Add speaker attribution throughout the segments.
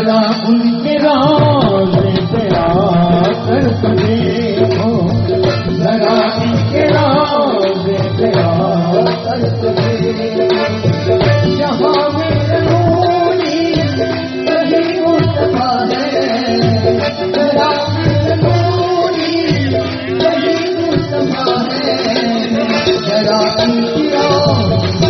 Speaker 1: ذرا ان کے رام تیرا کر سکے ہو۔
Speaker 2: ذرا ان کے رام تیرا کر سکے جہاں میں
Speaker 1: رنونی کہیں
Speaker 2: مصطفیٰ ہے۔ ذرا رنونی کہیں مصطفیٰ
Speaker 1: ہے۔ ذرا ان کے رام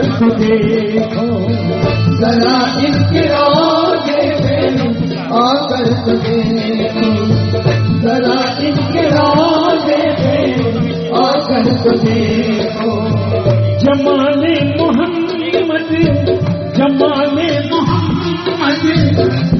Speaker 1: رخ ذرا اس کے آگے آ کر دیکھو ذرا اس کے آگے آ کر دیکھو جمال محمد جمال محمد۔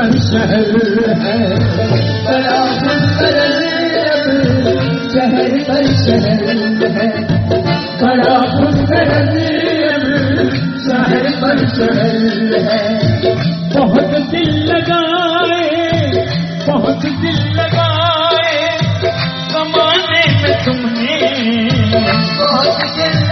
Speaker 1: شہر ہے۔
Speaker 2: شہر پر شہر ہے۔
Speaker 1: بڑا شہر پر شہر ہے۔ بہت دل لگائے، بہت دل لگائے۔ کمانے میں تم نے۔
Speaker 2: بہت دل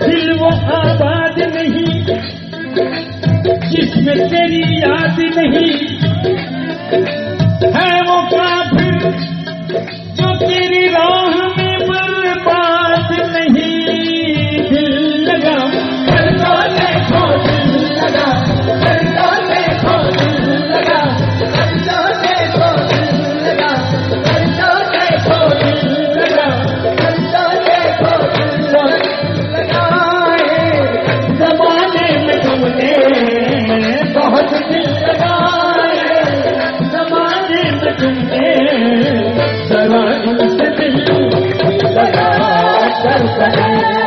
Speaker 1: دل وہ آباد میں تیری یاد نہیں
Speaker 2: Hare